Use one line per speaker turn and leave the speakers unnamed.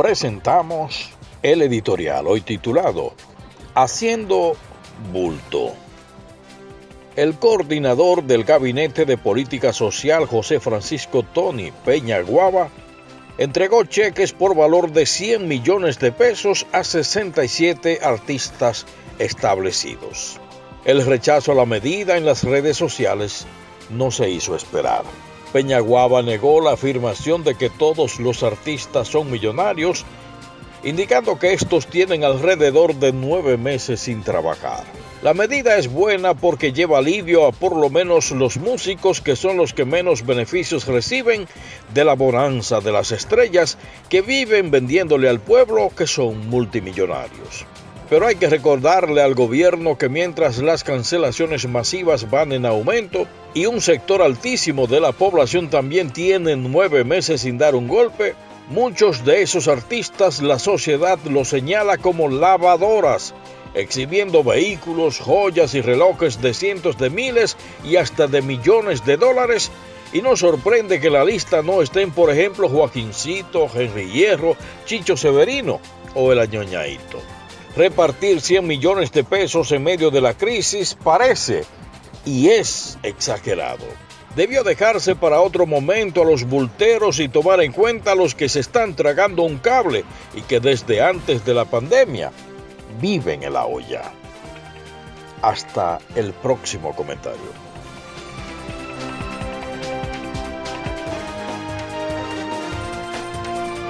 presentamos el editorial hoy titulado Haciendo bulto. El coordinador del Gabinete de Política Social, José Francisco Tony Peña Guava, entregó cheques por valor de 100 millones de pesos a 67 artistas establecidos. El rechazo a la medida en las redes sociales no se hizo esperar. Peñaguaba negó la afirmación de que todos los artistas son millonarios, indicando que estos tienen alrededor de nueve meses sin trabajar. La medida es buena porque lleva alivio a por lo menos los músicos que son los que menos beneficios reciben de la bonanza de las estrellas que viven vendiéndole al pueblo que son multimillonarios. Pero hay que recordarle al gobierno que mientras las cancelaciones masivas van en aumento y un sector altísimo de la población también tiene nueve meses sin dar un golpe, muchos de esos artistas la sociedad los señala como lavadoras, exhibiendo vehículos, joyas y relojes de cientos de miles y hasta de millones de dólares y no sorprende que la lista no estén, por ejemplo, Joaquincito, Henry Hierro, Chicho Severino o el Añoñaito. Repartir 100 millones de pesos en medio de la crisis parece y es exagerado. Debió dejarse para otro momento a los bulteros y tomar en cuenta a los que se están tragando un cable y que desde antes de la pandemia viven en la olla. Hasta el próximo comentario.